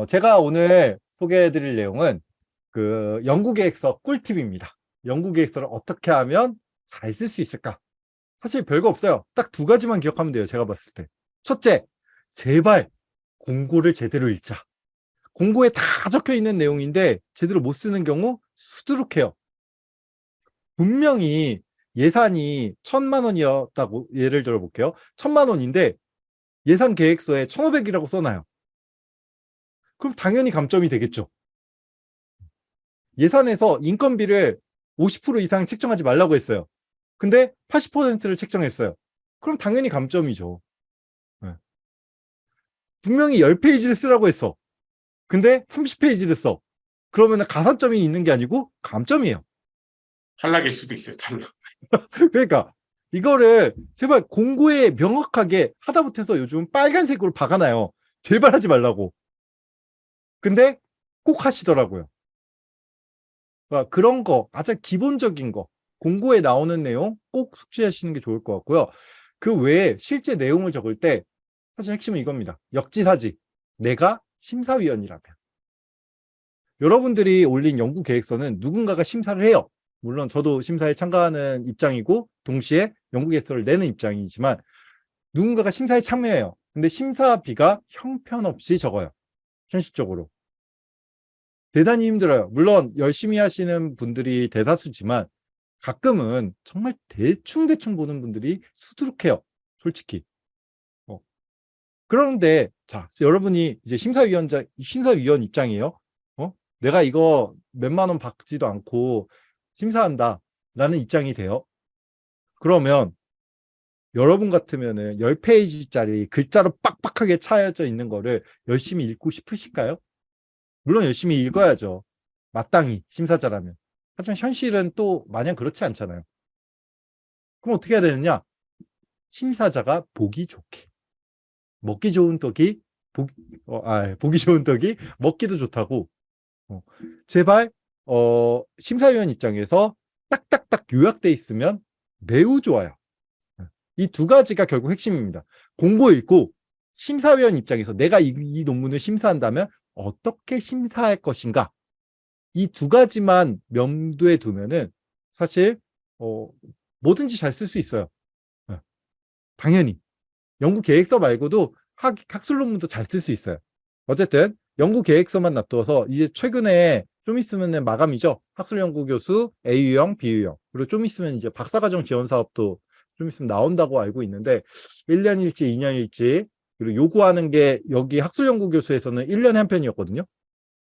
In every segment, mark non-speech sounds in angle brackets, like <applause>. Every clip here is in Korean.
어, 제가 오늘 소개해드릴 내용은 그 연구계획서 꿀팁입니다. 연구계획서를 어떻게 하면 잘 쓸 수 있을까? 사실 별거 없어요. 딱 두 가지만 기억하면 돼요. 제가 봤을 때. 첫째, 제발 공고를 제대로 읽자. 공고에 다 적혀 있는 내용인데 제대로 못 쓰는 경우 수두룩해요. 분명히 예산이 천만 원이었다고 예를 들어 볼게요. 천만 원인데 예산 계획서에 천오백이라고 써놔요. 그럼 당연히 감점이 되겠죠. 예산에서 인건비를 50% 이상 책정하지 말라고 했어요. 근데 80%를 책정했어요. 그럼 당연히 감점이죠. 네. 분명히 10페이지를 쓰라고 했어. 근데 30페이지를 써. 그러면 가산점이 있는 게 아니고 감점이에요. 탈락일 수도 있어요. 탈락. <laughs> 그러니까 이거를 제발 공고에 명확하게 하다못해서 요즘 빨간색으로 박아놔요. 제발 하지 말라고. 근데 꼭 하시더라고요. 그러니까 그런 거 가장 기본적인 거 공고에 나오는 내용 꼭 숙지하시는 게 좋을 것 같고요. 그 외에 실제 내용을 적을 때 사실 핵심은 이겁니다. 역지사지. 내가 심사위원이라면. 여러분들이 올린 연구 계획서는 누군가가 심사를 해요. 물론 저도 심사에 참가하는 입장이고 동시에 연구 계획서를 내는 입장이지만 누군가가 심사에 참여해요. 근데 심사비가 형편없이 적어요. 현실적으로. 대단히 힘들어요. 물론 열심히 하시는 분들이 대다수지만 가끔은 정말 대충대충 보는 분들이 수두룩해요. 솔직히. 어. 그런데 자 여러분이 이제 심사위원자 심사위원 입장이에요. 어? 내가 이거 몇만 원 받지도 않고 심사한다 라는 입장이 돼요. 그러면 여러분 같으면은 10페이지짜리 글자로 빡빡하게 차여져 있는 거를 열심히 읽고 싶으실까요? 물론 열심히 읽어야죠. 마땅히 심사자라면. 하지만 현실은 또 마냥 그렇지 않잖아요. 그럼 어떻게 해야 되느냐? 심사자가 보기 좋게. 먹기 좋은 떡이 보기, 어, 아, 보기 좋은 떡이 먹기도 좋다고. 어, 제발 어, 심사위원 입장에서 딱딱딱 요약돼 있으면 매우 좋아요. 이 두 가지가 결국 핵심입니다. 공고 읽고 심사위원 입장에서 내가 이, 이 논문을 심사한다면 어떻게 심사할 것인가 이 두 가지만 염두에 두면은 사실 어, 뭐든지 잘 쓸 수 있어요. 네. 당연히 연구 계획서 말고도 학, 학술 논문도 잘 쓸 수 있어요. 어쨌든 연구 계획서만 놔둬서 이제 최근에 좀 있으면 마감이죠. 학술연구 교수 A유형, B유형. 그리고 좀 있으면 이제 박사과정 지원 사업도 좀 있으면 나온다고 알고 있는데 1년일지 2년일지 그리고 요구하는 게 여기 학술연구 교수에서는 1년에 한 편이었거든요.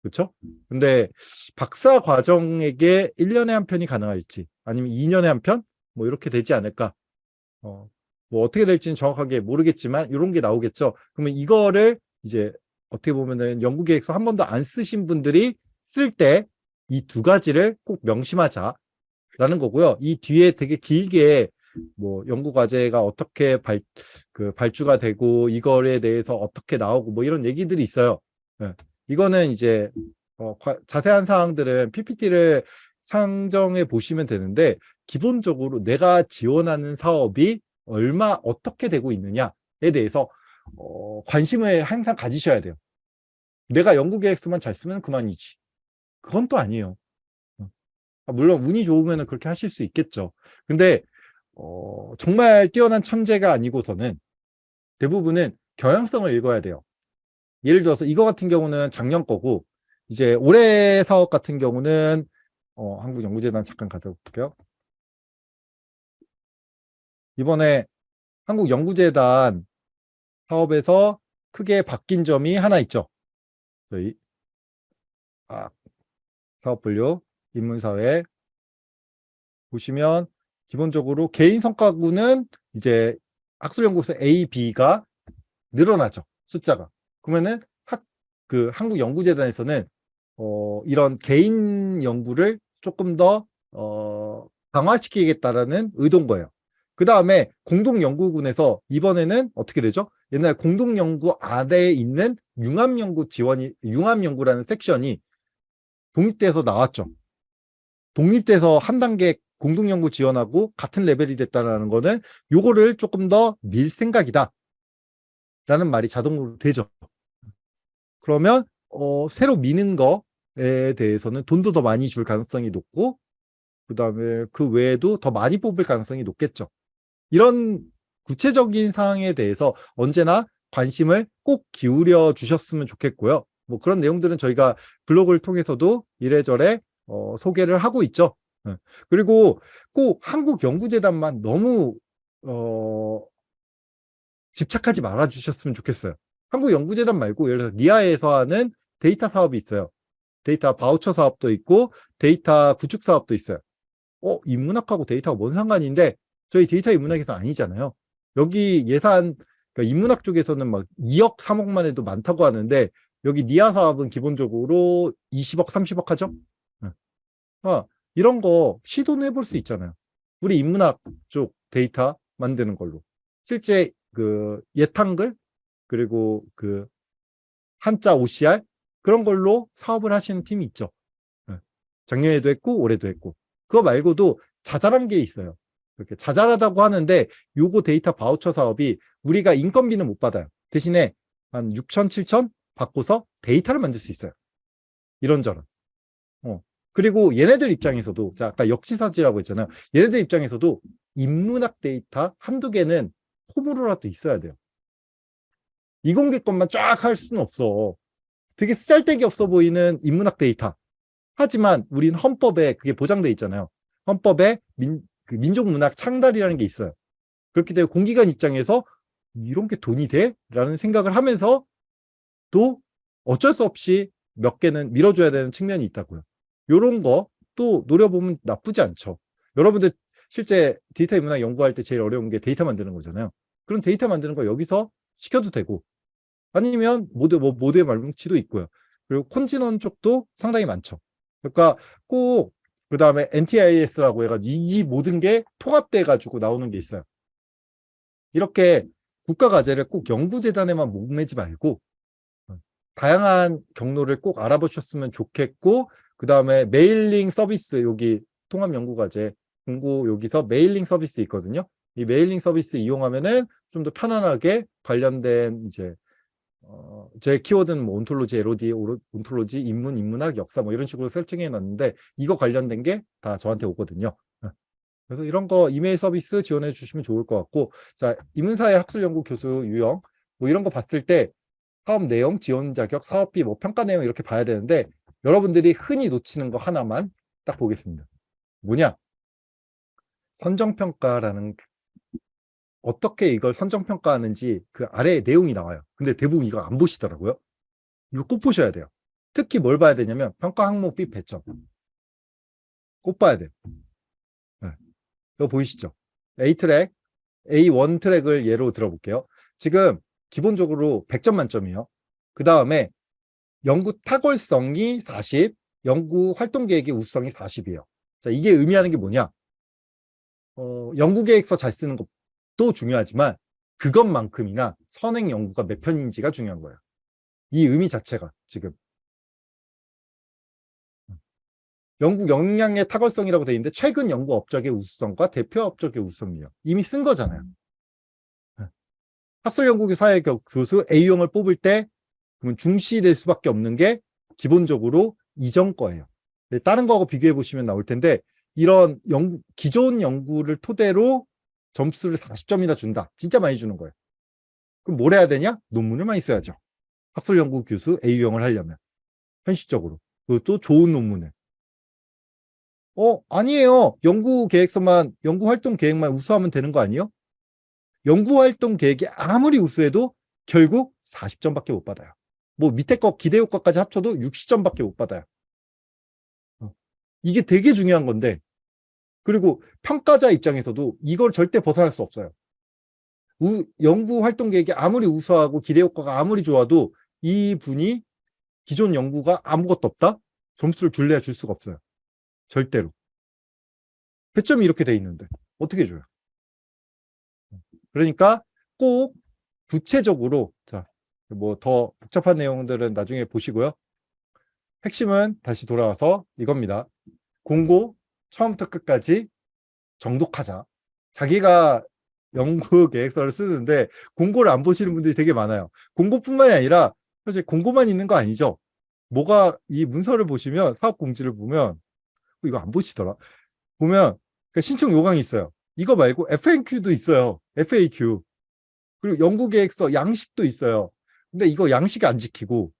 그렇죠? 근데 박사 과정에게 1년에 한 편이 가능할지 아니면 2년에 한 편? 뭐 이렇게 되지 않을까? 어, 뭐 어떻게 될지는 정확하게 모르겠지만 이런 게 나오겠죠. 그러면 이거를 이제 어떻게 보면은 연구 계획서 한 번도 안 쓰신 분들이 쓸 때 이 두 가지를 꼭 명심하자라는 거고요. 이 뒤에 되게 길게 뭐 연구 과제가 어떻게 발, 그 발주가 되고 이거에 대해서 어떻게 나오고 뭐 이런 얘기들이 있어요. 네. 이거는 이제 어, 과, 자세한 사항들은 PPT를 상정해 보시면 되는데 기본적으로 내가 지원하는 사업이 얼마 어떻게 되고 있느냐에 대해서 어, 관심을 항상 가지셔야 돼요. 내가 연구 계획서만 잘 쓰면 그만이지. 그건 또 아니에요. 어. 아, 물론 운이 좋으면 그렇게 하실 수 있겠죠. 근데 어, 정말 뛰어난 천재가 아니고서는 대부분은 경향성을 읽어야 돼요. 예를 들어서 이거 같은 경우는 작년 거고 이제 올해 사업 같은 경우는 어, 한국연구재단 잠깐 가져볼게요. 이번에 한국연구재단 사업에서 크게 바뀐 점이 하나 있죠. 저희 아, 사업 분류, 인문사회 보시면 기본적으로 개인 성과구는 이제 학술연구소 A, B가 늘어나죠. 숫자가. 그러면은 학, 그 한국연구재단에서는 어, 이런 개인 연구를 조금 더 어, 강화시키겠다라는 의도인 거예요. 그 다음에 공동연구군에서 이번에는 어떻게 되죠? 옛날 공동연구 아래에 있는 융합연구 지원이, 융합연구라는 섹션이 독립돼서 나왔죠. 독립돼서 한 단계 공동연구 지원하고 같은 레벨이 됐다는 거는 요거를 조금 더 밀 생각이다. 라는 말이 자동으로 되죠. 그러면 어, 새로 미는 거에 대해서는 돈도 더 많이 줄 가능성이 높고 그 다음에 그 외에도 더 많이 뽑을 가능성이 높겠죠. 이런 구체적인 사항에 대해서 언제나 관심을 꼭 기울여 주셨으면 좋겠고요. 뭐 그런 내용들은 저희가 블로그를 통해서도 이래저래 어, 소개를 하고 있죠. 예. 그리고 꼭 한국연구재단만 너무 어, 집착하지 말아 주셨으면 좋겠어요. 한국연구재단 말고 예를 들어서 NIA에서 하는 데이터 사업이 있어요. 데이터 바우처 사업도 있고 데이터 구축 사업도 있어요. 어, 인문학하고 데이터가 뭔 상관인데 저희 데이터 인문학에서 아니잖아요. 여기 예산 그러니까 인문학 쪽에서는 막 2억, 3억만 해도 많다고 하는데 여기 NIA 사업은 기본적으로 20억, 30억 하죠. 네. 아, 이런 거 시도는 해볼 수 있잖아요. 우리 인문학 쪽 데이터 만드는 걸로. 실제 그 옛한글 그리고 그 한자 OCR 그런 걸로 사업을 하시는 팀이 있죠. 네. 작년에도 했고 올해도 했고 그거 말고도 자잘한 게 있어요. 이렇게 자잘하다고 하는데 요거 데이터 바우처 사업이 우리가 인건비는 못 받아요. 대신에 한 6천, 7천 받고서 데이터를 만들 수 있어요. 이런저런. 어. 그리고 얘네들 입장에서도 자 아까 역지사지라고 했잖아요. 얘네들 입장에서도 인문학 데이터 한두 개는 덤으로라도 있어야 돼요. 이공계 것만 쫙 할 수는 없어. 되게 쓸데기 없어 보이는 인문학 데이터. 하지만 우린 헌법에 그게 보장돼 있잖아요. 헌법에 민, 그 민족문학 창달이라는 게 있어요. 그렇기 때문에 공기관 입장에서 이런 게 돈이 돼? 라는 생각을 하면서 또 어쩔 수 없이 몇 개는 밀어줘야 되는 측면이 있다고요. 이런 거 또 노려보면 나쁘지 않죠. 여러분들 실제 데이터 인문학 연구할 때 제일 어려운 게 데이터 만드는 거잖아요. 그런 데이터 만드는 거 여기서 시켜도 되고 아니면 모두, 뭐, 모두의 말뭉치도 있고요. 그리고 콘진원 쪽도 상당히 많죠. 그러니까 꼭 그 다음에 NTIS라고 해가지고 이, 이 모든 게 통합돼 가지고 나오는 게 있어요. 이렇게 국가 과제를 꼭 연구재단에만 목매지 말고 어, 다양한 경로를 꼭 알아보셨으면 좋겠고 그 다음에 mailing 서비스 여기 통합연구과제 공고 여기서 mailing 서비스 있거든요. 이 mailing 서비스 이용하면은 좀 더 편안하게 관련된 이제 어, 제 키워드는 뭐 ontology, LOD, 온톨로지, 인문, 인문학, 역사 뭐 이런 식으로 설정해 놨는데 이거 관련된 게 다 저한테 오거든요. 어. 그래서 이런 거 이메일 서비스 지원해 주시면 좋을 것 같고 자 인문사회 학술연구 교수 유형 뭐 이런 거 봤을 때 사업 내용, 지원 자격, 사업비, 뭐 평가 내용 이렇게 봐야 되는데 여러분들이 흔히 놓치는 거 하나만 딱 보겠습니다. 뭐냐? 선정평가라는 어떻게 이걸 선정평가하는지 그 아래에 내용이 나와요. 근데 대부분 이거 안 보시더라고요. 이거 꼭 보셔야 돼요. 특히 뭘 봐야 되냐면 평가 항목 B 배점. 꼭 봐야 돼요. 네. 이거 보이시죠? A 트랙, A1 트랙을 예로 들어볼게요. 지금 기본적으로 100점 만점이에요. 그 다음에 연구 탁월성이 40, 연구 활동 계획의 우수성이 40이에요. 자, 이게 의미하는 게 뭐냐? 어, 연구 계획서 잘 쓰는 것도 중요하지만 그것만큼이나 선행 연구가 몇 편인지가 중요한 거예요. 이 의미 자체가 지금 연구 역량의 탁월성이라고 되어 있는데 최근 연구 업적의 우수성과 대표 업적의 우수성이에요. 이미 쓴 거잖아요. 학술연구교 사회 교수 A형을 뽑을 때 그러면 중시될 수밖에 없는 게 기본적으로 이전 거예요. 네, 다른 거하고 비교해 보시면 나올 텐데 이런 연구, 기존 연구를 토대로 점수를 40점이나 준다. 진짜 많이 주는 거예요. 그럼 뭘 해야 되냐? 논문을 많이 써야죠. 학술연구 교수 A형을 하려면. 현실적으로. 그것도 좋은 논문을. 어, 아니에요. 연구 계획서만, 연구 활동 계획만 우수하면 되는 거 아니에요? 연구 활동 계획이 아무리 우수해도 결국 40점밖에 못 받아요. 뭐 밑에 거 기대 효과까지 합쳐도 60점밖에 못 받아요. 어, 이게 되게 중요한 건데 그리고 평가자 입장에서도 이걸 절대 벗어날 수 없어요. 우, 연구 활동 계획이 아무리 우수하고 기대 효과가 아무리 좋아도 이 분이 기존 연구가 아무것도 없다? 점수를 줄래야 줄 수가 없어요. 절대로. 배점이 이렇게 돼 있는데 어떻게 줘요? 그러니까 꼭 구체적으로 자, 뭐 더 복잡한 내용들은 나중에 보시고요. 핵심은 다시 돌아와서 이겁니다. 공고 처음부터 끝까지 정독하자. 자기가 연구 계획서를 쓰는데 공고를 안 보시는 분들이 되게 많아요. 공고뿐만이 아니라 사실 공고만 있는 거 아니죠. 뭐가 이 문서를 보시면 사업 공지를 보면 어, 이거 안 보시더라. 보면 그 신청 요강이 있어요. 이거 말고 FAQ도 있어요. FAQ. 그리고 연구 계획서 양식도 있어요. 근데 이거 양식 안 지키고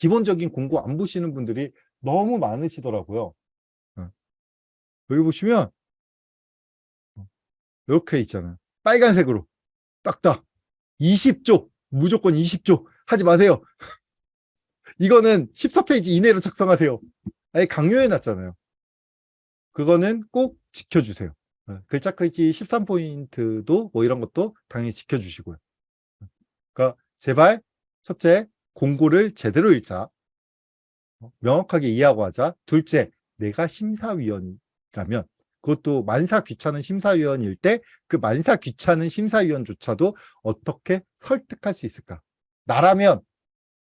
기본적인 공고 안 보시는 분들이 너무 많으시더라고요. 어. 여기 보시면 어, 이렇게 있잖아요. 빨간색으로 딱딱 20조 무조건 20조 하지 마세요. <laughs> 이거는 14페이지 이내로 작성하세요. 아예 강요해 놨잖아요. 그거는 꼭 지켜주세요. 어, 글자 크기 13포인트도 뭐 이런 것도 당연히 지켜주시고요. 그러니까 제발 첫째 공고를 제대로 읽자. 어, 명확하게 이해하고 하자. 둘째 내가 심사위원이라면 그것도 만사 귀찮은 심사위원일 때 그 만사 귀찮은 심사위원조차도 어떻게 설득할 수 있을까? 나라면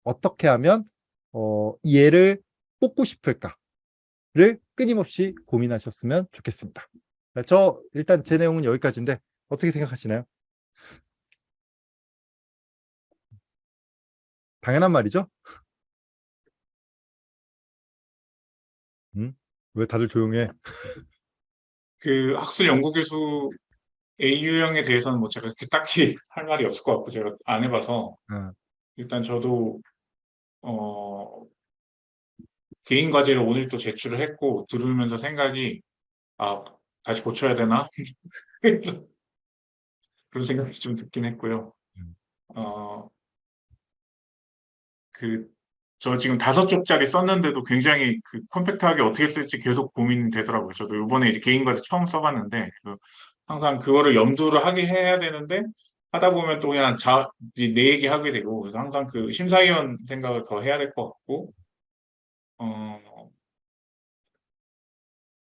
어떻게 하면 어, 이 얘를 뽑고 싶을까를 끊임없이 고민하셨으면 좋겠습니다. 자, 저 일단 제 내용은 여기까지인데 어떻게 생각하시나요? 당연한 말이죠? 음? 왜 다들 조용해? 그 학술 연구 교수 A유형에 대해서는 뭐 제가 그렇게 딱히 <laughs> 할 말이 없을 것 같고 제가 안 해봐서 어, 일단 저도 어 개인 과제를 오늘 또 제출을 했고 들으면서 생각이 아 다시 고쳐야 되나 <laughs> 그런 생각이 좀 듣긴 했고요. 음. 어 그 저 지금 다섯 쪽짜리 썼는데도 굉장히 그 컴팩트하게 어떻게 쓸지 계속 고민이 되더라고요. 저도 이번에 이제 개인 과제 처음 써봤는데 그 항상 그거를 염두를 하게 해야 되는데 하다 보면 또 그냥 자, 내 얘기 하게 되고 그래서 항상 그 심사위원 생각을 더 해야 될 것 같고 어,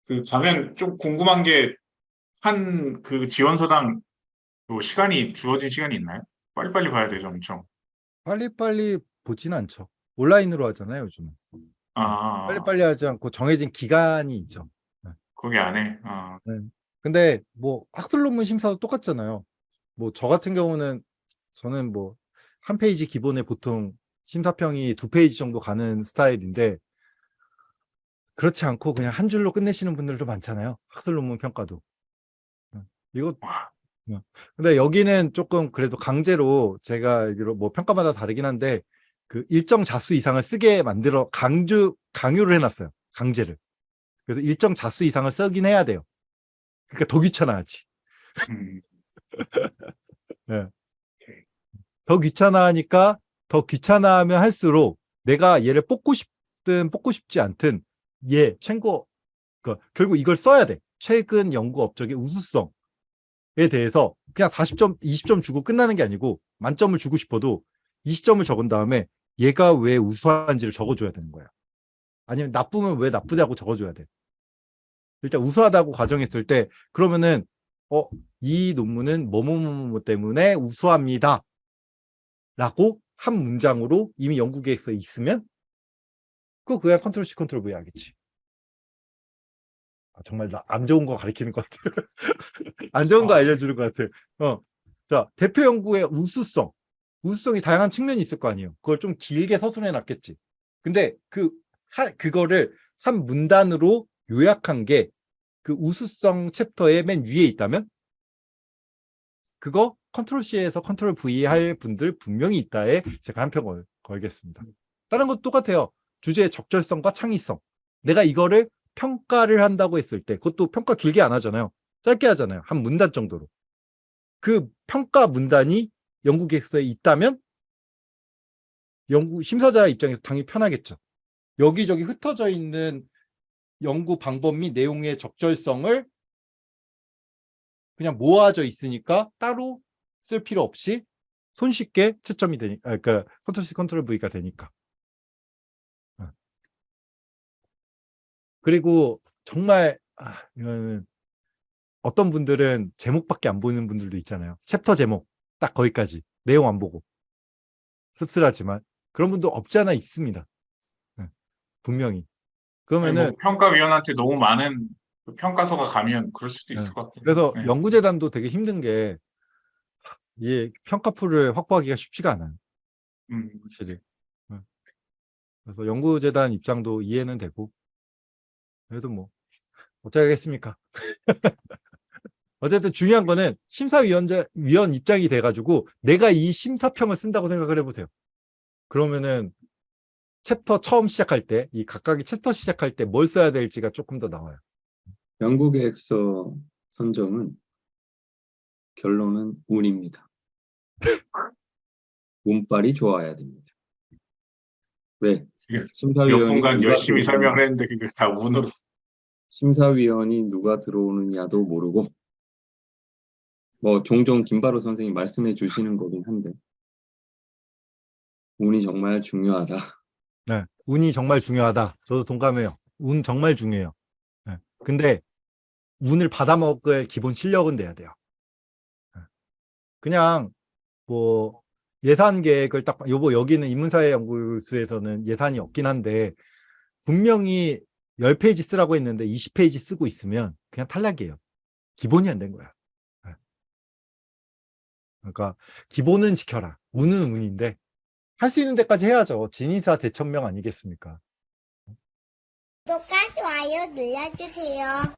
그 가면 좀 궁금한 게 한 그 지원서당 뭐 시간이 주어진 시간이 있나요? 빨리빨리 봐야 되죠, 엄청. 빨리빨리 보진 않죠. 온라인으로 하잖아요, 요즘은. 아, 빨리빨리 하지 않고 정해진 기간이 있죠. 거기 안에. 아, 근데 뭐 학술 논문 심사도 똑같잖아요. 뭐 저 같은 경우는 저는 뭐 한 페이지 기본에 보통 심사평이 두 페이지 정도 가는 스타일인데 그렇지 않고 그냥 한 줄로 끝내시는 분들도 많잖아요. 학술 논문 평가도. 어, 이거. 근데 여기는 조금 그래도 강제로 제가 알기로 뭐 평가마다 다르긴 한데 그 일정 자수 이상을 쓰게 만들어 강조 강요를 해놨어요. 강제를. 그래서 일정 자수 이상을 쓰긴 해야 돼요. 그러니까 더 귀찮아하지. 음, <laughs> 더 귀찮아하니까 더 귀찮아하면 할수록 내가 얘를 뽑고 싶든 뽑고 싶지 않든 얘 최고 그 결국 이걸 써야 돼. 최근 연구 업적의 우수성에 대해서 그냥 40점, 20점 주고 끝나는 게 아니고 만점을 주고 싶어도 20점을 적은 다음에 얘가 왜 우수한지를 적어줘야 되는 거야. 아니면 나쁘면 왜 나쁘다고 적어줘야 돼. 일단 우수하다고 가정했을 때 그러면은 어, 이 논문은 뭐뭐뭐 때문에 우수합니다. 라고 한 문장으로 이미 연구 계획서에 있으면 그거 그냥 컨트롤 C 컨트롤 V 하겠지. 아, 정말 나 안 좋은 거 가리키는 것 같아. <laughs> 안 좋은 거 아. 알려주는 것 같아. 어. 자, 대표 연구의 우수성. 우수성이 다양한 측면이 있을 거 아니에요. 그걸 좀 길게 서술해 놨겠지. 근데 그, 하, 그거를 한 문단으로 요약한 게 그 우수성 챕터의 맨 위에 있다면 그거 컨트롤 C에서 컨트롤 V 할 분들 분명히 있다에 제가 한 표 걸겠습니다. 다른 것도 똑같아요. 주제의 적절성과 창의성. 내가 이거를 평가를 한다고 했을 때 그것도 평가 길게 안 하잖아요. 짧게 하잖아요. 한 문단 정도로. 그 평가 문단이 연구 계획서에 있다면 연구 심사자 입장에서 당연히 편하겠죠. 여기저기 흩어져 있는 연구 방법 및 내용의 적절성을 그냥 모아져 있으니까 따로 쓸 필요 없이 손쉽게 채점이 되니까, 아, 그러니까 컨트롤 C, 컨트롤 V가 되니까. 어. 그리고 정말 아, 이거는 어떤 분들은 제목밖에 안 보이는 분들도 있잖아요. 챕터 제목 딱 거기까지 내용 안 보고 씁쓸하지만 그런 분도 없지 않아 있습니다. 네, 분명히. 아니, 그러면은 뭐 평가위원한테 너무 많은 그 평가서가 가면 그럴 수도 있을 네. 것 같아요. 그래서 네. 연구재단도 되게 힘든 게이 평가풀을 확보하기가 쉽지가 않아요. 음, 확실히. 응. 그래서 연구재단 입장도 이해는 되고 그래도 뭐 어쩌겠습니까? <laughs> 어쨌든 중요한 거는 심사위원자 위원 입장이 돼가지고 내가 이 심사평을 쓴다고 생각을 해보세요. 그러면은 챕터 처음 시작할 때 이 각각의 챕터 시작할 때 뭘 써야 될지가 조금 더 나와요. 연구계획서 선정은 결론은 운입니다. <laughs> 운빨이 좋아야 됩니다. 왜? 분간 누가 열심히 설명을 했는데 그게 다 운으로 심사위원이 누가 들어오느냐도 모르고 뭐 종종 김바로 선생님 말씀해 주시는 거긴 한데 운이 정말 중요하다. 네, 운이 정말 중요하다. 저도 동감해요. 운 정말 중요해요. 네, 근데 운을 받아먹을 기본 실력은 돼야 돼요. 네. 그냥 뭐 예산 계획을 딱 요거 여기는 인문사회 연구소에서는 예산이 없긴 한데 분명히 10페이지 쓰라고 했는데 20페이지 쓰고 있으면 그냥 탈락이에요. 기본이 안 된 거야. 네. 그러니까 기본은 지켜라. 운은 운인데 할 수 있는 데까지 해야죠. 진인사 대천명 아니겠습니까? 구독과 좋아요 눌러주세요.